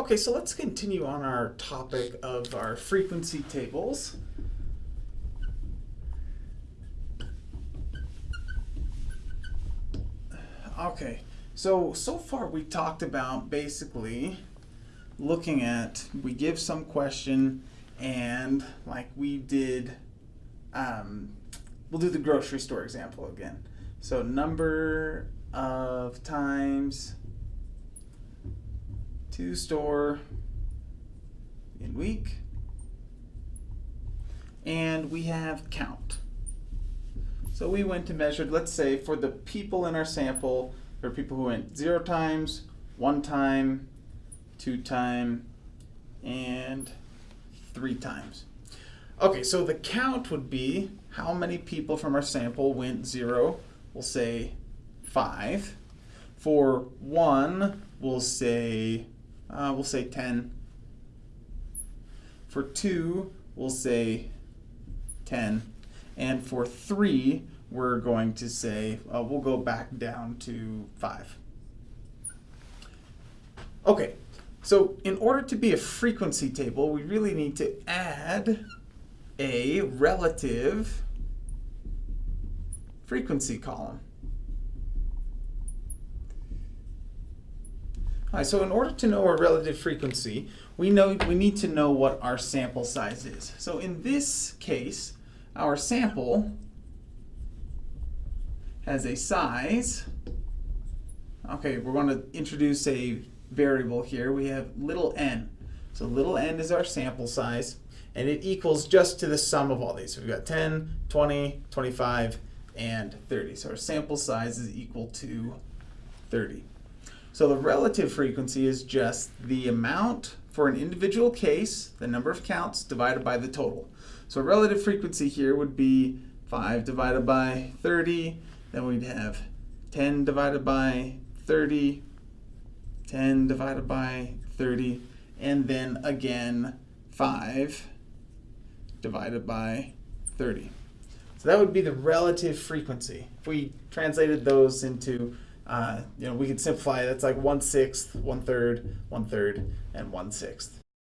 Okay, so let's continue on our topic of our frequency tables. Okay, so so far we talked about basically looking at we give some question and like we did um, we'll do the grocery store example again. So number of times to store in week and we have count. So we went to measured, let's say for the people in our sample, there are people who went zero times, one time, two time, and three times. Okay, so the count would be how many people from our sample went zero, we'll say five. For one, we'll say, uh, we'll say 10. For two, we'll say 10. And for three, we're going to say, uh, we'll go back down to five. Okay, so in order to be a frequency table, we really need to add a relative frequency column. So in order to know our relative frequency, we know we need to know what our sample size is. So in this case, our sample has a size. Okay, we're going to introduce a variable here. We have little n. So little n is our sample size, and it equals just to the sum of all these. So we've got 10, 20, 25, and 30. So our sample size is equal to 30. So the relative frequency is just the amount for an individual case, the number of counts, divided by the total. So relative frequency here would be 5 divided by 30, then we'd have 10 divided by 30, 10 divided by 30, and then again 5 divided by 30. So that would be the relative frequency. If we translated those into, uh, you know, we could simplify, that's like 1 sixth, 1 third, 1 third, and 1 sixth.